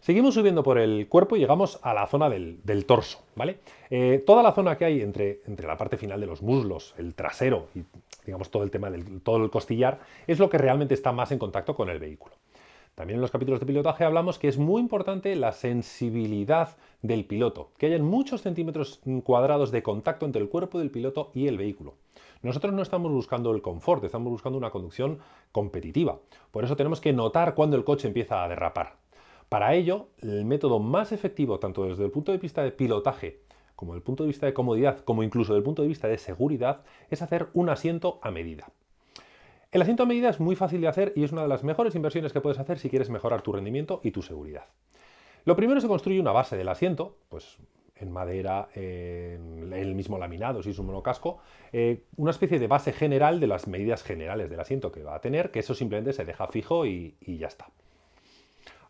Seguimos subiendo por el cuerpo y llegamos a la zona del, torso, ¿vale? Eh, toda la zona que hay entre, entre la parte final de los muslos, el trasero y digamos todo el tema del todo el costillar, es lo que realmente está más en contacto con el vehículo. También en los capítulos de pilotaje hablamos que es muy importante la sensibilidad del piloto, que haya muchos centímetros cuadrados de contacto entre el cuerpo del piloto y el vehículo. Nosotros no estamos buscando el confort, estamos buscando una conducción competitiva. Por eso tenemos que notar cuando el coche empieza a derrapar. Para ello, el método más efectivo, tanto desde el punto de vista de pilotaje, como desde el punto de vista de comodidad, como incluso desde el punto de vista de seguridad, es hacer un asiento a medida. El asiento a medida es muy fácil de hacer y es una de las mejores inversiones que puedes hacer si quieres mejorar tu rendimiento y tu seguridad. Lo primero se construye una base del asiento, pues en madera, en el mismo laminado, si es un monocasco, eh, una especie de base general de las medidas generales del asiento que va a tener, que eso simplemente se deja fijo y ya está.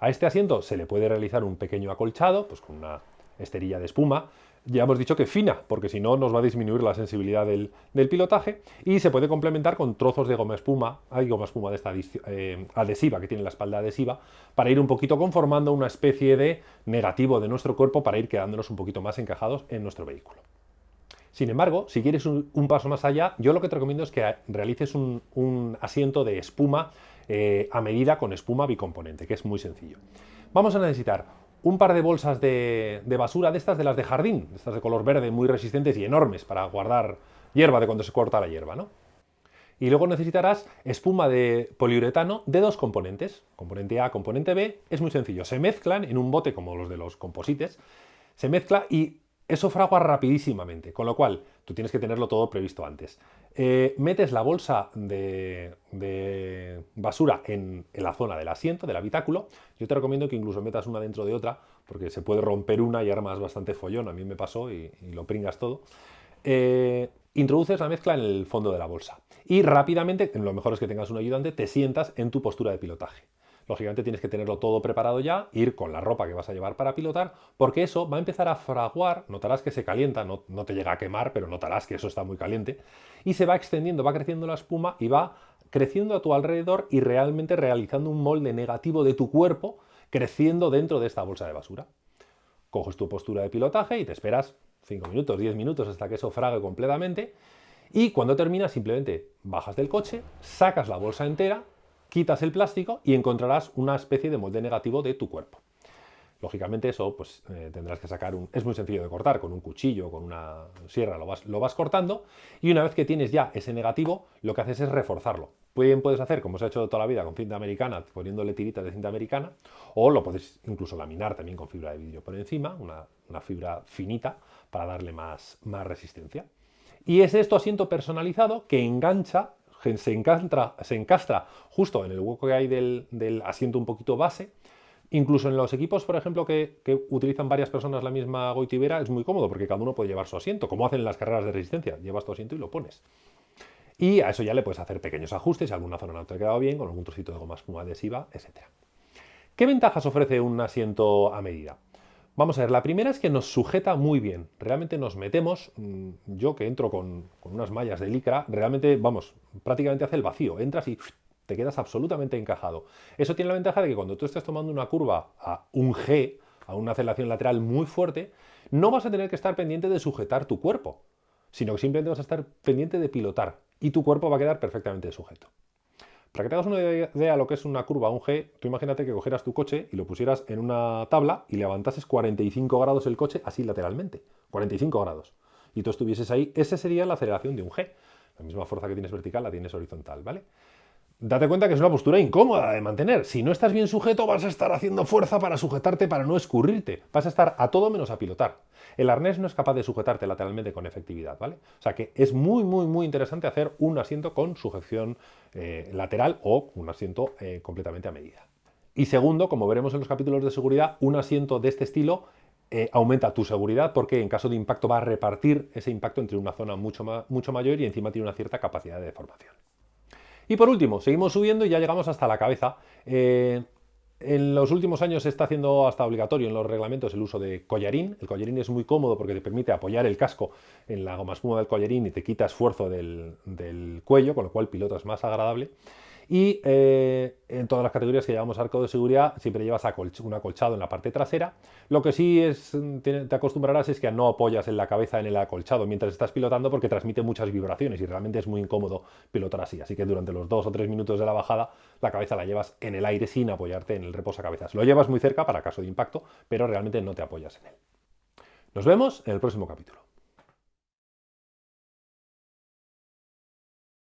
A este asiento se le puede realizar un pequeño acolchado, pues con una esterilla de espuma, ya hemos dicho que fina, porque si no nos va a disminuir la sensibilidad del, pilotaje, y se puede complementar con trozos de goma espuma, hay goma espuma de esta eh, adhesiva, que tiene la espalda adhesiva, para ir un poquito conformando una especie de negativo de nuestro cuerpo para ir quedándonos un poquito más encajados en nuestro vehículo. Sin embargo, si quieres un, paso más allá, yo lo que te recomiendo es que realices un asiento de espuma eh, a medida con espuma bicomponente, que es muy sencillo. Vamos a necesitar un par de bolsas de, basura de estas de las de jardín, de estas de color verde muy resistentes y enormes para guardar hierba de cuando se corta la hierba, ¿no? Y luego necesitarás espuma de poliuretano de dos componentes, componente A, componente B, es muy sencillo, se mezclan en un bote como los de los composites, se mezcla y eso fragua rapidísimamente, con lo cual tú tienes que tenerlo todo previsto antes. Eh, metes la bolsa de, basura en, la zona del asiento, del habitáculo. Yo te recomiendo que incluso metas una dentro de otra, porque se puede romper una y armas bastante follón. A mí me pasó y, lo pringas todo. Eh, introduces la mezcla en el fondo de la bolsa y rápidamente, lo mejor es que tengas un ayudante, te sientas en tu postura de pilotaje. Lógicamente tienes que tenerlo todo preparado ya, ir con la ropa que vas a llevar para pilotar, porque eso va a empezar a fraguar, notarás que se calienta, no, no te llega a quemar, pero notarás que eso está muy caliente, y se va extendiendo, va creciendo la espuma y va creciendo a tu alrededor y realmente realizando un molde negativo de tu cuerpo creciendo dentro de esta bolsa de basura. Coges tu postura de pilotaje y te esperas 5 minutos, 10 minutos hasta que eso frague completamente y cuando terminas simplemente bajas del coche, sacas la bolsa entera, quitas el plástico y encontrarás una especie de molde negativo de tu cuerpo. Lógicamente eso pues eh, tendrás que sacar un... es muy sencillo de cortar, con un cuchillo, con una sierra lo vas, lo vas cortando y una vez que tienes ya ese negativo lo que haces es reforzarlo. Bien puedes hacer como se ha hecho toda la vida con cinta americana, poniéndole tiritas de cinta americana o lo puedes incluso laminar también con fibra de vidrio por encima, una, una fibra finita para darle más, más resistencia. Y es esto asiento personalizado que engancha se encastra, se encastra justo en el hueco que hay del, asiento un poquito base. Incluso en los equipos, por ejemplo, que, utilizan varias personas la misma goitibera, es muy cómodo porque cada uno puede llevar su asiento, como hacen en las carreras de resistencia. Llevas tu asiento y lo pones. Y a eso ya le puedes hacer pequeños ajustes, si alguna zona no te ha quedado bien, con algún trocito de goma espuma adhesiva, etc. ¿Qué ventajas ofrece un asiento a medida? Vamos a ver, la primera es que nos sujeta muy bien. Realmente nos metemos, mm, yo que entro con, unas mallas de licra, realmente, vamos, prácticamente hace el vacío. Entras y te quedas absolutamente encajado. Eso tiene la ventaja de que cuando tú estés tomando una curva a un G, a una aceleración lateral muy fuerte, no vas a tener que estar pendiente de sujetar tu cuerpo, sino que simplemente vas a estar pendiente de pilotar y tu cuerpo va a quedar perfectamente sujeto. Para que te hagas una idea de lo que es una curva, un G, tú imagínate que cogieras tu coche y lo pusieras en una tabla y levantases 45 grados el coche así lateralmente. 45 grados. Y tú estuvieses ahí, esa sería la aceleración de un G. La misma fuerza que tienes vertical la tienes horizontal, ¿vale? Date cuenta que es una postura incómoda de mantener. Si no estás bien sujeto, vas a estar haciendo fuerza para sujetarte, para no escurrirte. Vas a estar a todo menos a pilotar. El arnés no es capaz de sujetarte lateralmente con efectividad, ¿vale? O sea que es muy, muy, muy interesante hacer un asiento con sujeción eh, lateral o un asiento eh, completamente a medida. Y segundo, como veremos en los capítulos de seguridad, un asiento de este estilo eh, aumenta tu seguridad porque en caso de impacto va a repartir ese impacto entre una zona mucho, mucho mayor y encima tiene una cierta capacidad de deformación. Y por último, seguimos subiendo y ya llegamos hasta la cabeza. Eh, en los últimos años se está haciendo hasta obligatorio en los reglamentos el uso de collarín. El collarín es muy cómodo porque te permite apoyar el casco en la goma espuma del collarín y te quita esfuerzo del, cuello, con lo cual piloto es más agradable. Y eh, en todas las categorías que llevamos arco de seguridad siempre llevas un acolchado en la parte trasera. Lo que sí es, te, acostumbrarás es que no apoyas en la cabeza en el acolchado mientras estás pilotando porque transmite muchas vibraciones y realmente es muy incómodo pilotar así. Así que durante los dos o tres minutos de la bajada la cabeza la llevas en el aire sin apoyarte en el reposacabezas. Lo llevas muy cerca para caso de impacto, pero realmente no te apoyas en él. Nos vemos en el próximo capítulo.